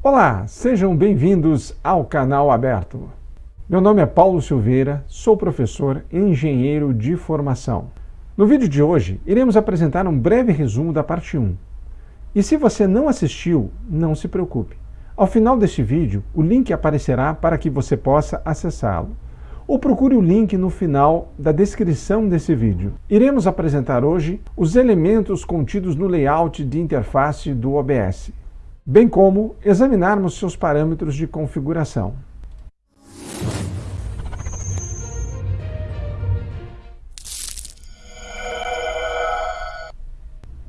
Olá, sejam bem-vindos ao canal aberto. Meu nome é Paulo Silveira, sou professor e engenheiro de formação. No vídeo de hoje, iremos apresentar um breve resumo da parte 1. E se você não assistiu, não se preocupe. Ao final deste vídeo, o link aparecerá para que você possa acessá-lo. Ou procure o link no final da descrição desse vídeo. Iremos apresentar hoje os elementos contidos no layout de interface do OBS bem como examinarmos seus parâmetros de configuração.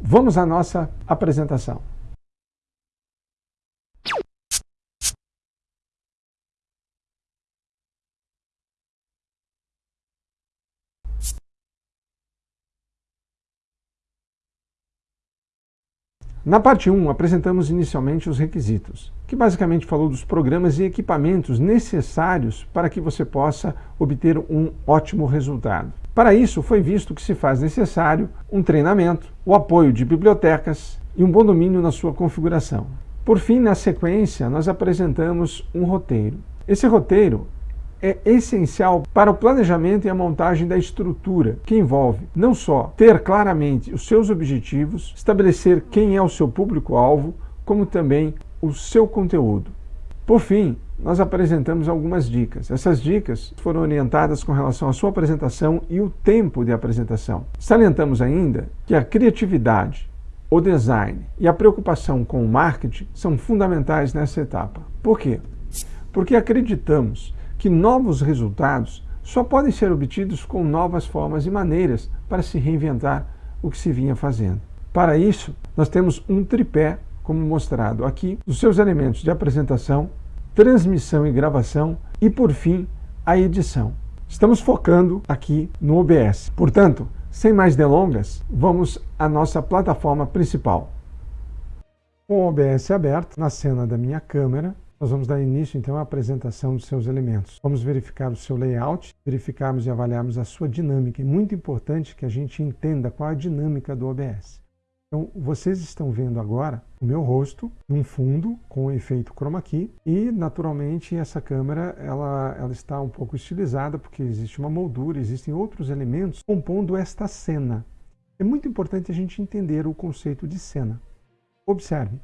Vamos à nossa apresentação. Na parte 1, apresentamos inicialmente os requisitos, que basicamente falou dos programas e equipamentos necessários para que você possa obter um ótimo resultado. Para isso, foi visto que se faz necessário um treinamento, o apoio de bibliotecas e um bom domínio na sua configuração. Por fim, na sequência, nós apresentamos um roteiro. Esse roteiro é essencial para o planejamento e a montagem da estrutura, que envolve não só ter claramente os seus objetivos, estabelecer quem é o seu público-alvo, como também o seu conteúdo. Por fim, nós apresentamos algumas dicas. Essas dicas foram orientadas com relação à sua apresentação e o tempo de apresentação. Salientamos ainda que a criatividade, o design e a preocupação com o marketing são fundamentais nessa etapa. Por quê? Porque acreditamos que novos resultados só podem ser obtidos com novas formas e maneiras para se reinventar o que se vinha fazendo. Para isso, nós temos um tripé, como mostrado aqui, dos seus elementos de apresentação, transmissão e gravação e, por fim, a edição. Estamos focando aqui no OBS. Portanto, sem mais delongas, vamos à nossa plataforma principal. Com o OBS aberto, na cena da minha câmera, nós vamos dar início então à apresentação dos seus elementos. Vamos verificar o seu layout, verificarmos e avaliarmos a sua dinâmica. É muito importante que a gente entenda qual é a dinâmica do OBS. Então, vocês estão vendo agora o meu rosto num fundo com efeito chroma key e, naturalmente, essa câmera ela, ela está um pouco estilizada porque existe uma moldura, existem outros elementos compondo esta cena. É muito importante a gente entender o conceito de cena. Observe,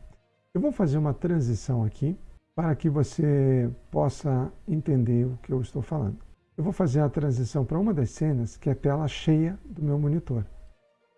eu vou fazer uma transição aqui para que você possa entender o que eu estou falando. Eu vou fazer a transição para uma das cenas, que é a tela cheia do meu monitor.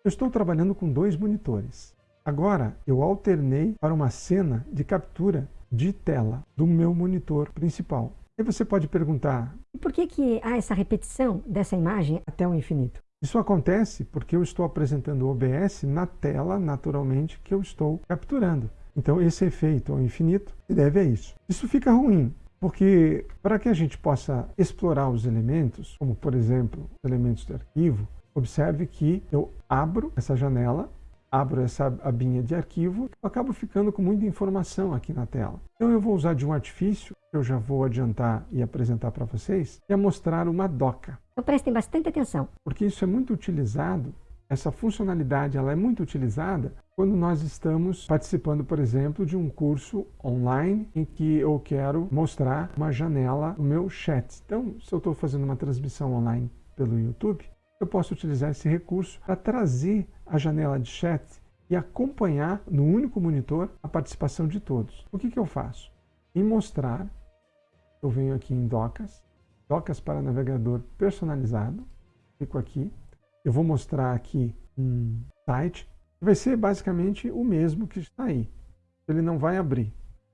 Eu estou trabalhando com dois monitores. Agora, eu alternei para uma cena de captura de tela do meu monitor principal. E você pode perguntar... Por que, que há essa repetição dessa imagem até o infinito? Isso acontece porque eu estou apresentando o OBS na tela, naturalmente, que eu estou capturando. Então esse efeito ao infinito se deve a isso. Isso fica ruim, porque para que a gente possa explorar os elementos, como por exemplo os elementos de arquivo, observe que eu abro essa janela, abro essa abinha de arquivo, eu acabo ficando com muita informação aqui na tela. Então eu vou usar de um artifício, que eu já vou adiantar e apresentar para vocês, que é mostrar uma doca. Então prestem bastante atenção. Porque isso é muito utilizado essa funcionalidade ela é muito utilizada quando nós estamos participando, por exemplo, de um curso online em que eu quero mostrar uma janela no meu chat. Então, se eu estou fazendo uma transmissão online pelo YouTube, eu posso utilizar esse recurso para trazer a janela de chat e acompanhar no único monitor a participação de todos. O que, que eu faço? Em mostrar, eu venho aqui em docas, docas para navegador personalizado, clico aqui, eu vou mostrar aqui um site que vai ser basicamente o mesmo que está aí. Ele não vai abrir.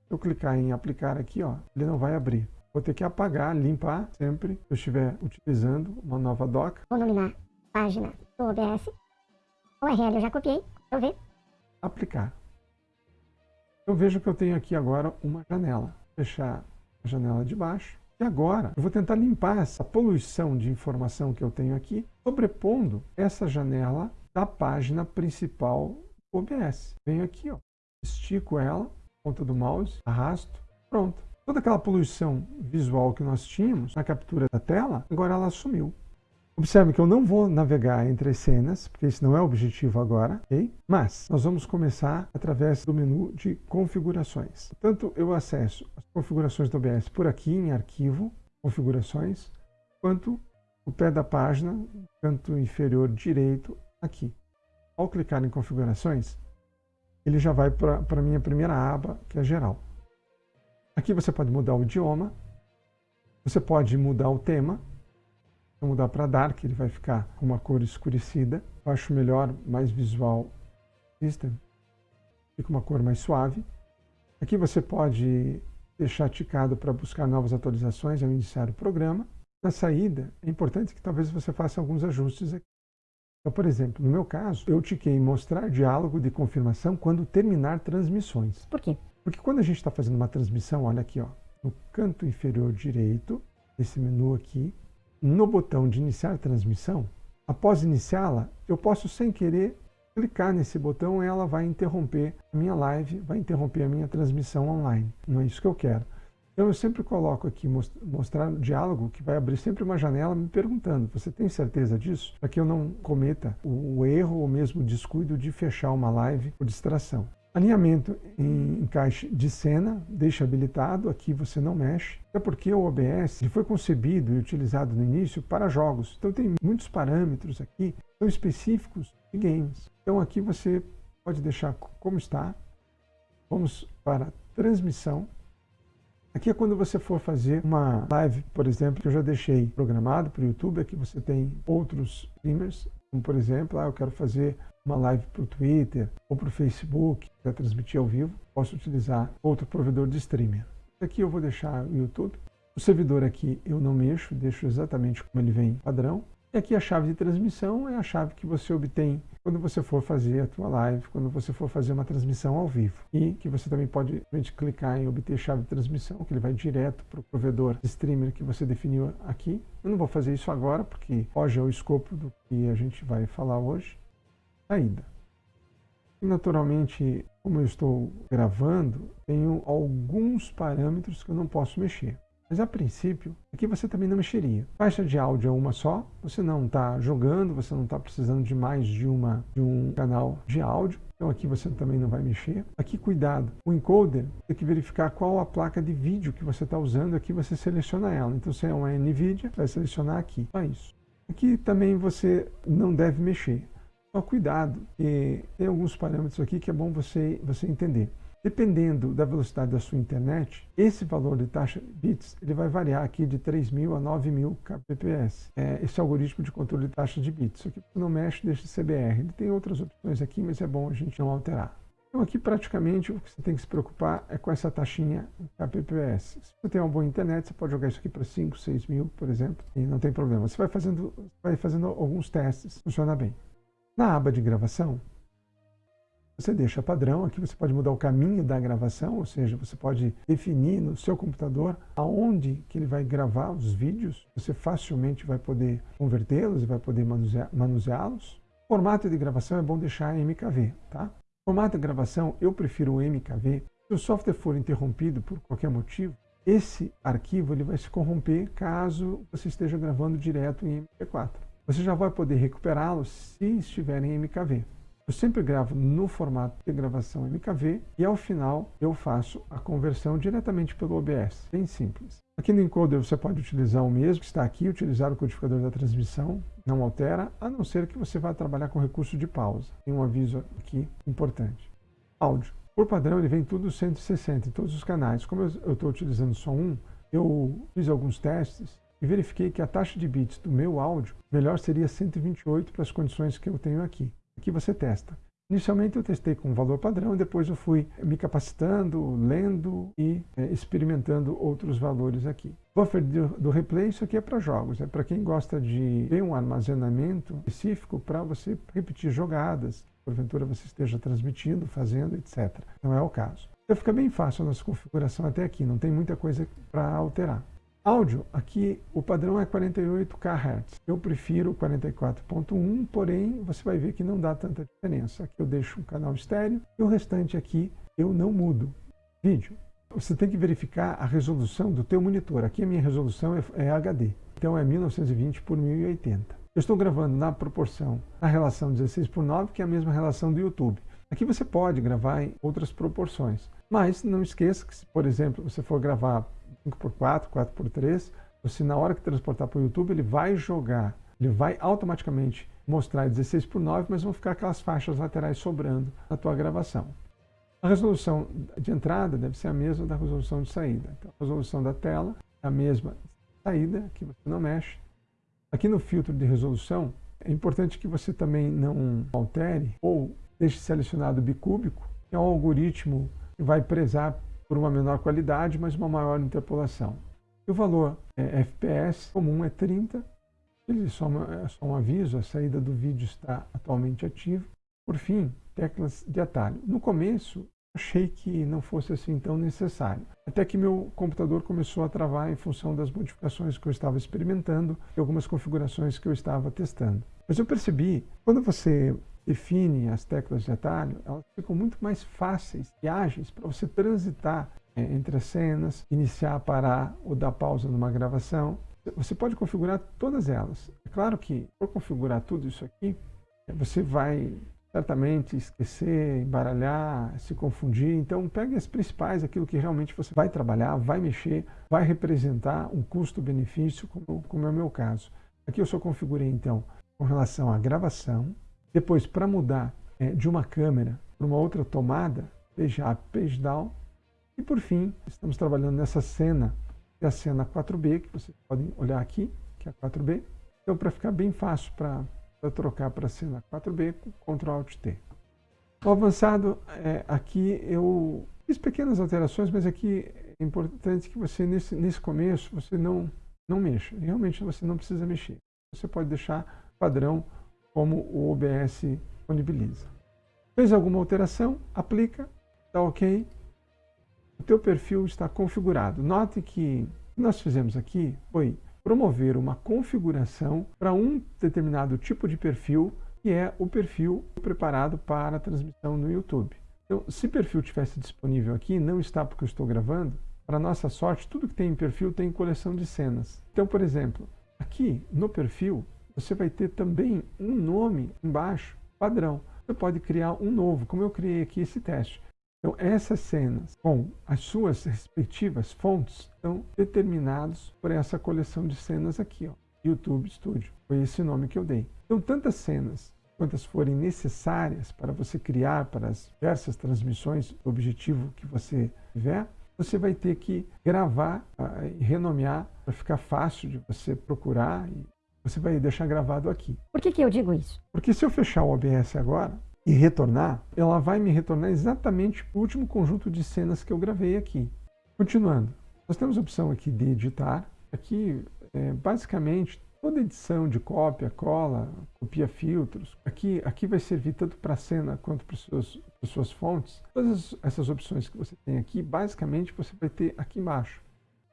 Se eu clicar em aplicar aqui, ó, ele não vai abrir. Vou ter que apagar, limpar sempre que eu estiver utilizando uma nova doc. Vou nominar página do OBS. O URL eu já copiei. Eu ver. Aplicar. Eu vejo que eu tenho aqui agora uma janela. Fechar a janela de baixo. E agora eu vou tentar limpar essa poluição de informação que eu tenho aqui, sobrepondo essa janela da página principal do OBS. Venho aqui, ó, estico ela, ponta do mouse, arrasto, pronto. Toda aquela poluição visual que nós tínhamos na captura da tela, agora ela sumiu. Observe que eu não vou navegar entre as cenas, porque esse não é o objetivo agora? Mas nós vamos começar através do menu de configurações. Portanto, eu acesso as configurações do OBS por aqui em arquivo, configurações, quanto o pé da página, canto inferior direito, aqui. Ao clicar em configurações, ele já vai para a minha primeira aba, que é geral. Aqui você pode mudar o idioma, você pode mudar o tema, Vou mudar para Dark, ele vai ficar com uma cor escurecida. Eu acho melhor, mais visual system. Fica uma cor mais suave. Aqui você pode deixar ticado para buscar novas atualizações ao iniciar o programa. Na saída, é importante que talvez você faça alguns ajustes aqui. Então, por exemplo, no meu caso, eu tiquei em mostrar diálogo de confirmação quando terminar transmissões. Por quê? Porque quando a gente está fazendo uma transmissão, olha aqui, ó, no canto inferior direito, esse menu aqui, no botão de iniciar transmissão, após iniciá-la, eu posso sem querer clicar nesse botão e ela vai interromper a minha live, vai interromper a minha transmissão online. Não é isso que eu quero. Então eu sempre coloco aqui mostrar o diálogo, que vai abrir sempre uma janela me perguntando, você tem certeza disso? Para que eu não cometa o erro ou mesmo o descuido de fechar uma live por distração. Alinhamento em encaixe de cena, deixa habilitado, aqui você não mexe. É porque o OBS foi concebido e utilizado no início para jogos. Então tem muitos parâmetros aqui que são específicos de games. Então aqui você pode deixar como está. Vamos para transmissão. Aqui é quando você for fazer uma live, por exemplo, que eu já deixei programado para o YouTube. Aqui você tem outros streamers, como por exemplo, ah, eu quero fazer uma live para o Twitter ou para o Facebook, para transmitir ao vivo, posso utilizar outro provedor de streaming. Aqui eu vou deixar o YouTube. O servidor aqui eu não mexo, deixo exatamente como ele vem padrão. E aqui a chave de transmissão é a chave que você obtém quando você for fazer a tua live, quando você for fazer uma transmissão ao vivo. E que você também pode clicar em obter chave de transmissão, que ele vai direto para o provedor de streamer que você definiu aqui. Eu não vou fazer isso agora, porque hoje é o escopo do que a gente vai falar hoje saída. Naturalmente, como eu estou gravando, tenho alguns parâmetros que eu não posso mexer. Mas a princípio, aqui você também não mexeria. Faixa de áudio é uma só, você não está jogando, você não está precisando de mais de, uma, de um canal de áudio. Então aqui você também não vai mexer. Aqui cuidado, o encoder tem que verificar qual a placa de vídeo que você está usando, aqui você seleciona ela. Então se é uma NVIDIA, vai selecionar aqui. Só isso. Aqui também você não deve mexer. Só cuidado, e tem alguns parâmetros aqui que é bom você, você entender. Dependendo da velocidade da sua internet, esse valor de taxa bits ele vai variar aqui de 3.000 a 9.000 kbps. É, esse algoritmo de controle de taxa de bits. Isso aqui não mexe, deixa CBR. Ele tem outras opções aqui, mas é bom a gente não alterar. Então aqui praticamente o que você tem que se preocupar é com essa taxinha kbps. Se você tem uma boa internet, você pode jogar isso aqui para 5, 6 mil, por exemplo, e não tem problema. Você vai fazendo, vai fazendo alguns testes, funciona bem. Na aba de gravação, você deixa padrão, aqui você pode mudar o caminho da gravação, ou seja, você pode definir no seu computador aonde que ele vai gravar os vídeos, você facilmente vai poder convertê-los e vai poder manuseá-los. Formato de gravação é bom deixar MKV, tá? Formato de gravação, eu prefiro o MKV. Se o software for interrompido por qualquer motivo, esse arquivo ele vai se corromper caso você esteja gravando direto em MP4 você já vai poder recuperá-lo se estiver em MKV. Eu sempre gravo no formato de gravação MKV e ao final eu faço a conversão diretamente pelo OBS, bem simples. Aqui no encoder você pode utilizar o mesmo que está aqui, utilizar o codificador da transmissão, não altera, a não ser que você vá trabalhar com recurso de pausa. Tem um aviso aqui importante. Áudio. Por padrão ele vem tudo 160 em todos os canais. Como eu estou utilizando só um, eu fiz alguns testes e verifiquei que a taxa de bits do meu áudio melhor seria 128 para as condições que eu tenho aqui. Aqui você testa. Inicialmente eu testei com um valor padrão depois eu fui me capacitando, lendo e é, experimentando outros valores aqui. Buffer do, do replay, isso aqui é para jogos, é para quem gosta de ter um armazenamento específico para você repetir jogadas, porventura você esteja transmitindo, fazendo, etc. Não é o caso. Então fica bem fácil a nossa configuração até aqui, não tem muita coisa para alterar. Áudio, aqui o padrão é 48 kHz. Eu prefiro 44.1, porém você vai ver que não dá tanta diferença. Aqui eu deixo um canal estéreo e o restante aqui eu não mudo. Vídeo, você tem que verificar a resolução do teu monitor. Aqui a minha resolução é, é HD, então é 1920 por 1080. Eu estou gravando na proporção, na relação 16 por 9, que é a mesma relação do YouTube. Aqui você pode gravar em outras proporções, mas não esqueça que se, por exemplo, você for gravar 5 por 4, 4 por 3, você na hora que transportar para o YouTube, ele vai jogar, ele vai automaticamente mostrar 16 por 9, mas vão ficar aquelas faixas laterais sobrando na tua gravação. A resolução de entrada deve ser a mesma da resolução de saída. Então, a resolução da tela é a mesma saída, que você não mexe. Aqui no filtro de resolução, é importante que você também não altere ou deixe selecionado bicúbico, que é um algoritmo que vai prezar por uma menor qualidade, mas uma maior interpolação. E o valor é, FPS comum é 30, ele é é só um aviso, a saída do vídeo está atualmente ativa. Por fim, teclas de atalho. No começo, achei que não fosse assim tão necessário. Até que meu computador começou a travar em função das modificações que eu estava experimentando e algumas configurações que eu estava testando. Mas eu percebi, quando você define as teclas de atalho, elas ficam muito mais fáceis e ágeis para você transitar é, entre as cenas, iniciar, parar ou dar pausa numa gravação. Você pode configurar todas elas. É claro que, por configurar tudo isso aqui, você vai certamente esquecer, embaralhar, se confundir. Então, pegue as principais, aquilo que realmente você vai trabalhar, vai mexer, vai representar um custo-benefício, como, como é o meu caso. Aqui eu só configurei, então, com relação à gravação. Depois, para mudar é, de uma câmera para uma outra tomada, page up, page down. E, por fim, estamos trabalhando nessa cena, que é a cena 4B, que vocês podem olhar aqui, que é a 4B. Então, para ficar bem fácil para trocar para a cena 4B com Ctrl Alt T. O avançado, é, aqui eu fiz pequenas alterações, mas aqui é importante que você, nesse, nesse começo, você não, não mexa. Realmente você não precisa mexer. Você pode deixar padrão como o OBS disponibiliza. Fez alguma alteração, aplica, está ok. O teu perfil está configurado. Note que o que nós fizemos aqui foi promover uma configuração para um determinado tipo de perfil, que é o perfil preparado para transmissão no YouTube. Então, se perfil tivesse disponível aqui, não está porque eu estou gravando, para nossa sorte, tudo que tem em perfil tem coleção de cenas. Então, por exemplo, aqui no perfil, você vai ter também um nome embaixo, padrão. Você pode criar um novo, como eu criei aqui esse teste. Então, essas cenas com as suas respectivas fontes estão determinados por essa coleção de cenas aqui, ó, YouTube Studio. Foi esse nome que eu dei. Então, tantas cenas quantas forem necessárias para você criar para as diversas transmissões do objetivo que você tiver, você vai ter que gravar uh, e renomear para ficar fácil de você procurar e você vai deixar gravado aqui. Por que, que eu digo isso? Porque se eu fechar o OBS agora, e retornar, ela vai me retornar exatamente o último conjunto de cenas que eu gravei aqui. Continuando, nós temos a opção aqui de editar. Aqui, é, basicamente, toda edição de cópia, cola, copia filtros, aqui, aqui vai servir tanto para a cena quanto para suas, as suas fontes. Todas essas opções que você tem aqui, basicamente, você vai ter aqui embaixo.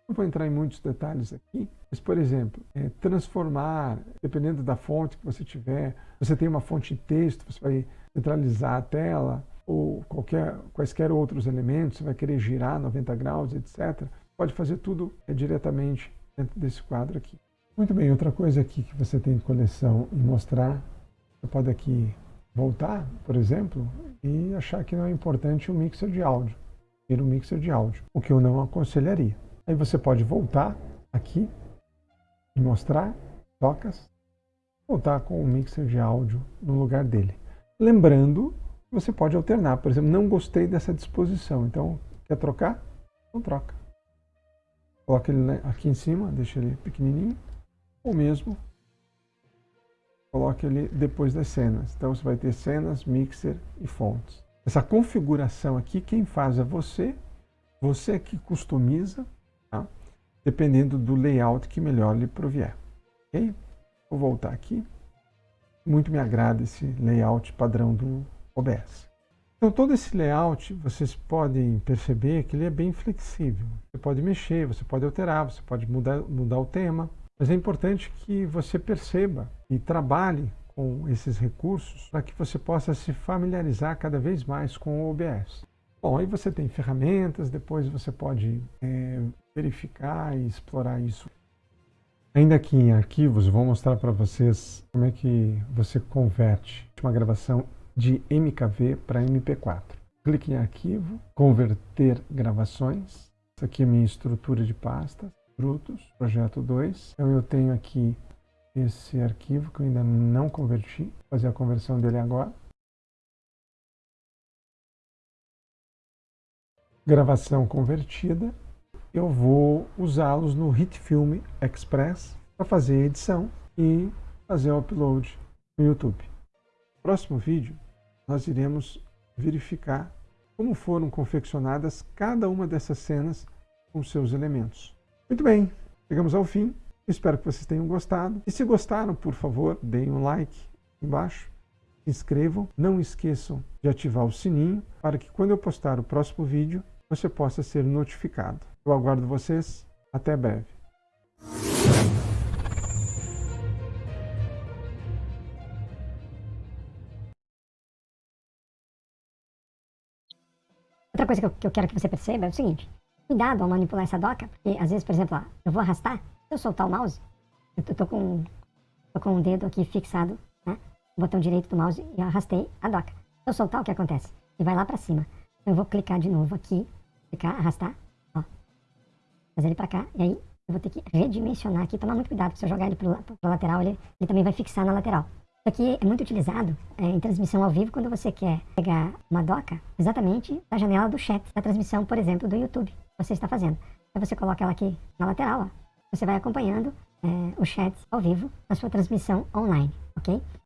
Não vou entrar em muitos detalhes aqui, mas, por exemplo, é, transformar, dependendo da fonte que você tiver, você tem uma fonte em texto, você vai centralizar a tela ou qualquer, quaisquer outros elementos, você vai querer girar 90 graus, etc. Pode fazer tudo é, diretamente dentro desse quadro aqui. Muito bem, outra coisa aqui que você tem de coleção e mostrar, você pode aqui voltar, por exemplo, e achar que não é importante o mixer de áudio, ter um mixer de áudio, o que eu não aconselharia. Aí você pode voltar aqui e mostrar, tocas, voltar com o mixer de áudio no lugar dele. Lembrando, você pode alternar. Por exemplo, não gostei dessa disposição, então quer trocar? Não troca. Coloca ele aqui em cima, deixa ele pequenininho, ou mesmo coloque ele depois das cenas. Então você vai ter cenas, mixer e fontes. Essa configuração aqui, quem faz é você, você que customiza? Dependendo do layout que melhor lhe provier. Ok? Vou voltar aqui muito me agrada esse layout padrão do OBS. Então todo esse layout, vocês podem perceber que ele é bem flexível. Você pode mexer, você pode alterar, você pode mudar, mudar o tema, mas é importante que você perceba e trabalhe com esses recursos para que você possa se familiarizar cada vez mais com o OBS. Bom, aí você tem ferramentas, depois você pode é, verificar e explorar isso Ainda aqui em arquivos, vou mostrar para vocês como é que você converte uma gravação de MKV para MP4. Clique em arquivo, converter gravações. Essa aqui é a minha estrutura de pastas, frutos, projeto 2. Então eu tenho aqui esse arquivo que eu ainda não converti, vou fazer a conversão dele agora. Gravação convertida, eu vou usá-los no HitFilm Express para fazer a edição e fazer o upload no YouTube. No próximo vídeo, nós iremos verificar como foram confeccionadas cada uma dessas cenas com seus elementos. Muito bem, chegamos ao fim. Espero que vocês tenham gostado. E se gostaram, por favor, deem um like embaixo, se inscrevam, não esqueçam de ativar o sininho para que quando eu postar o próximo vídeo, você possa ser notificado. Eu aguardo vocês. Até breve. Outra coisa que eu, que eu, quero que você perceba é o seguinte. Cuidado ao manipular essa doca, porque às vezes, por exemplo, ó, eu vou arrastar, se eu soltar o mouse, eu tô, tô, com, tô com o dedo aqui fixado, né, no botão direito do mouse e eu arrastei a doca. Se eu soltar, o que acontece? Ele vai lá pra cima. Eu vou clicar de novo aqui, clicar, arrastar, ó, fazer ele pra cá, e aí eu vou ter que redimensionar aqui, tomar muito cuidado, se eu jogar ele pro, pro lateral, ele, ele também vai fixar na lateral. Isso aqui é muito utilizado é, em transmissão ao vivo quando você quer pegar uma doca exatamente da janela do chat, da transmissão, por exemplo, do YouTube que você está fazendo. Aí você coloca ela aqui na lateral, ó. Você vai acompanhando é, o chat ao vivo na sua transmissão online, ok?